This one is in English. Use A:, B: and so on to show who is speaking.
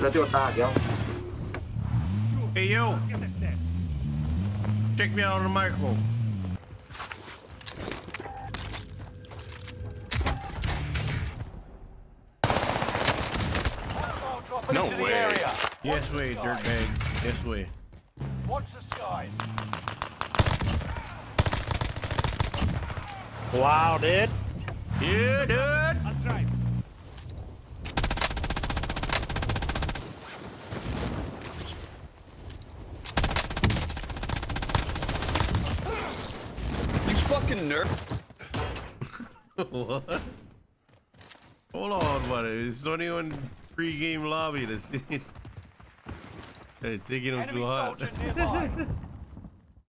A: Let's go back, yo.
B: Hey yo, check me out on the micro.
C: Dropping
D: No way.
C: area.
B: Yes
C: Watch
B: way, dirtbag. Yes way.
C: Watch the skies.
E: Wow, dude.
B: Yeah, dude.
C: I'm trying.
D: Fucking nerd.
B: what? Hold on, buddy. It's not even pre-game lobby. This hey, taking him
C: Enemy
B: too hot.
C: soldier nearby.